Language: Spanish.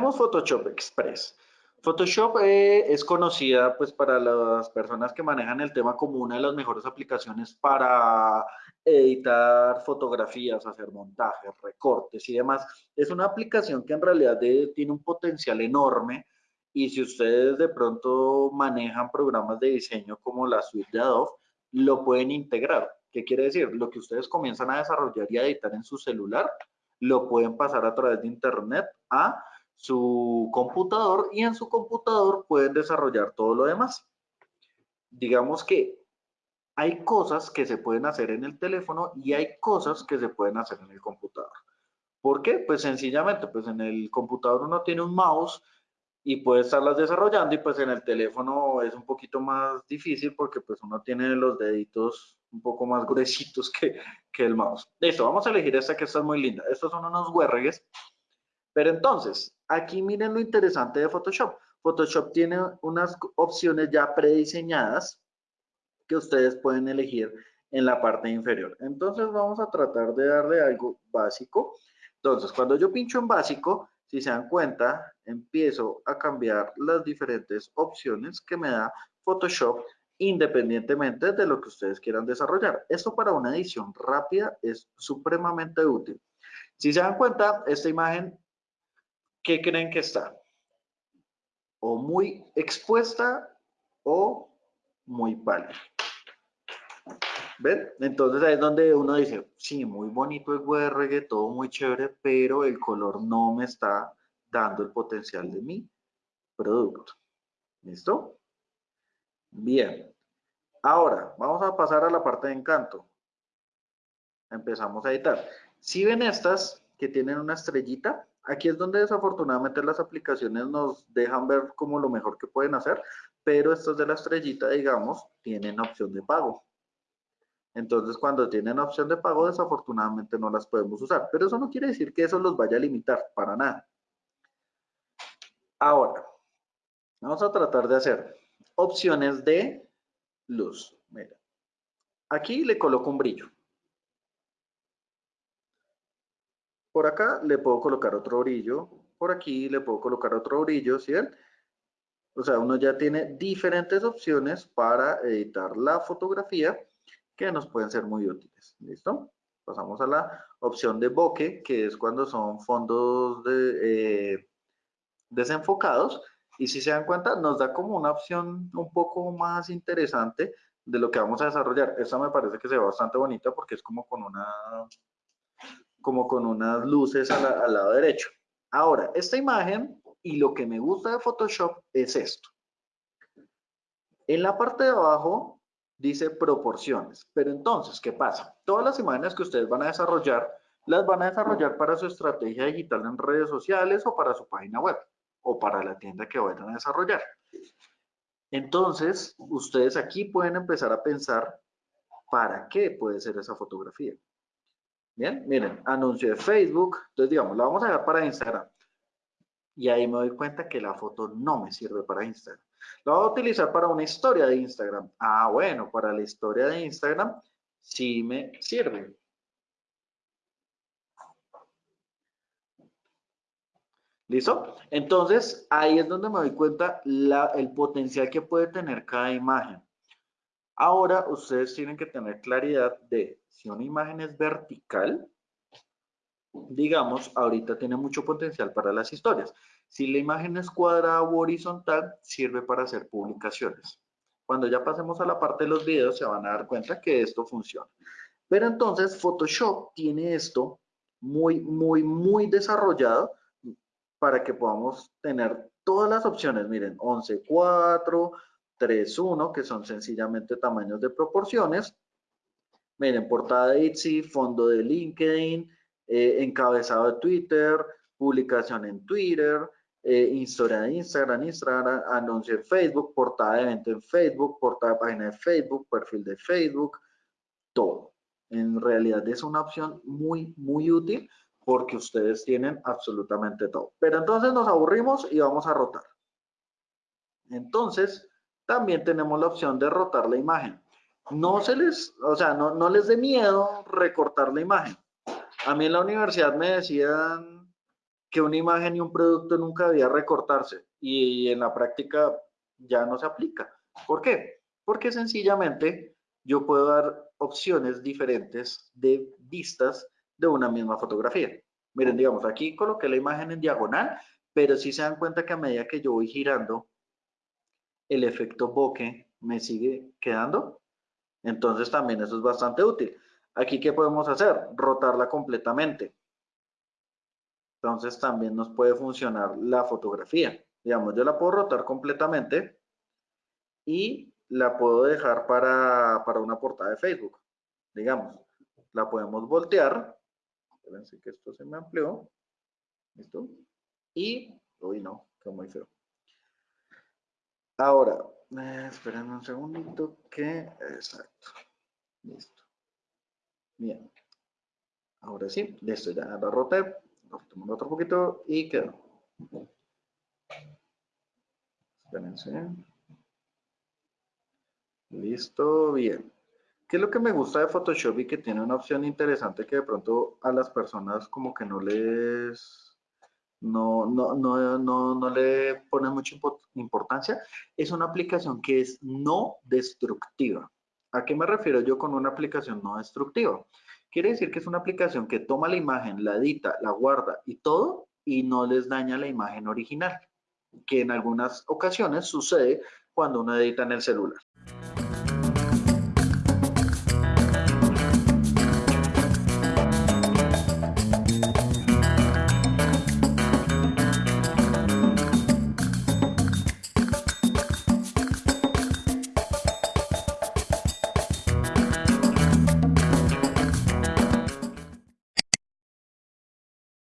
Tenemos Photoshop Express. Photoshop eh, es conocida pues para las personas que manejan el tema como una de las mejores aplicaciones para editar fotografías, hacer montajes, recortes y demás. Es una aplicación que en realidad tiene un potencial enorme y si ustedes de pronto manejan programas de diseño como la suite de Adobe, lo pueden integrar. ¿Qué quiere decir? Lo que ustedes comienzan a desarrollar y a editar en su celular, lo pueden pasar a través de internet a su computador y en su computador pueden desarrollar todo lo demás. Digamos que hay cosas que se pueden hacer en el teléfono y hay cosas que se pueden hacer en el computador. ¿Por qué? Pues sencillamente, pues en el computador uno tiene un mouse y puede estarlas desarrollando y pues en el teléfono es un poquito más difícil porque pues uno tiene los deditos un poco más gruesitos que, que el mouse. Listo, vamos a elegir esta que está muy linda. Estos son unos huérregues. Pero entonces, aquí miren lo interesante de Photoshop. Photoshop tiene unas opciones ya prediseñadas que ustedes pueden elegir en la parte inferior. Entonces vamos a tratar de darle algo básico. Entonces, cuando yo pincho en básico, si se dan cuenta, empiezo a cambiar las diferentes opciones que me da Photoshop independientemente de lo que ustedes quieran desarrollar. Esto para una edición rápida es supremamente útil. Si se dan cuenta, esta imagen, ¿qué creen que está? O muy expuesta o muy pálida. ¿Ven? Entonces ahí es donde uno dice, sí, muy bonito el WRG, todo muy chévere, pero el color no me está dando el potencial de mi producto. ¿Listo? Bien. Ahora, vamos a pasar a la parte de encanto. Empezamos a editar. Si ven estas que tienen una estrellita, aquí es donde desafortunadamente las aplicaciones nos dejan ver como lo mejor que pueden hacer, pero estas de la estrellita, digamos, tienen opción de pago. Entonces, cuando tienen opción de pago, desafortunadamente no las podemos usar. Pero eso no quiere decir que eso los vaya a limitar, para nada. Ahora, vamos a tratar de hacer opciones de luz. Mira, aquí le coloco un brillo. Por acá le puedo colocar otro brillo. Por aquí le puedo colocar otro brillo, ¿sí O sea, uno ya tiene diferentes opciones para editar la fotografía que nos pueden ser muy útiles. ¿Listo? Pasamos a la opción de bokeh, que es cuando son fondos de, eh, desenfocados. Y si se dan cuenta, nos da como una opción un poco más interesante de lo que vamos a desarrollar. Esta me parece que se ve bastante bonita porque es como con una como con unas luces al lado derecho. Ahora, esta imagen y lo que me gusta de Photoshop es esto. En la parte de abajo dice proporciones. Pero entonces, ¿qué pasa? Todas las imágenes que ustedes van a desarrollar, las van a desarrollar para su estrategia digital en redes sociales o para su página web o para la tienda que vayan a desarrollar. Entonces, ustedes aquí pueden empezar a pensar para qué puede ser esa fotografía. Bien, miren, anuncio de Facebook. Entonces, digamos, la vamos a ver para Instagram. Y ahí me doy cuenta que la foto no me sirve para Instagram. Lo voy a utilizar para una historia de Instagram. Ah, bueno, para la historia de Instagram sí me sirve. ¿Listo? Entonces, ahí es donde me doy cuenta el potencial que puede tener cada imagen. Ahora, ustedes tienen que tener claridad de si una imagen es vertical, digamos, ahorita tiene mucho potencial para las historias. Si la imagen es cuadrada o horizontal, sirve para hacer publicaciones. Cuando ya pasemos a la parte de los videos, se van a dar cuenta que esto funciona. Pero entonces Photoshop tiene esto muy, muy, muy desarrollado para que podamos tener todas las opciones. Miren, 11.4, 3.1, que son sencillamente tamaños de proporciones. Miren, portada de Etsy, fondo de LinkedIn, eh, encabezado de Twitter, publicación en Twitter, eh, historia de Instagram, Instagram, anuncio en Facebook, portada de evento en Facebook, portada de página de Facebook, perfil de Facebook, todo. En realidad es una opción muy, muy útil porque ustedes tienen absolutamente todo. Pero entonces nos aburrimos y vamos a rotar. Entonces, también tenemos la opción de rotar la imagen. No se les, o sea, no, no les dé miedo recortar la imagen. A mí en la universidad me decían que una imagen y un producto nunca debía recortarse y en la práctica ya no se aplica. ¿Por qué? Porque sencillamente yo puedo dar opciones diferentes de vistas de una misma fotografía. Miren, digamos, aquí coloqué la imagen en diagonal, pero si se dan cuenta que a medida que yo voy girando, el efecto bokeh me sigue quedando. Entonces también eso es bastante útil. Aquí, ¿qué podemos hacer? Rotarla completamente. Entonces también nos puede funcionar la fotografía. Digamos, yo la puedo rotar completamente y la puedo dejar para, para una portada de Facebook. Digamos, la podemos voltear. Espérense que esto se me amplió. ¿Listo? Y, uy no, quedó muy feo. Ahora, eh, esperen un segundito que, exacto, listo. Bien. Ahora sí, listo, ya la roté, lo otro poquito y quedó. Espérense. Listo, bien. ¿Qué es lo que me gusta de Photoshop y que tiene una opción interesante que de pronto a las personas como que no les no, no, no, no, no le pone mucha importancia, es una aplicación que es no destructiva. ¿A qué me refiero yo con una aplicación no destructiva? Quiere decir que es una aplicación que toma la imagen, la edita, la guarda y todo y no les daña la imagen original, que en algunas ocasiones sucede cuando uno edita en el celular.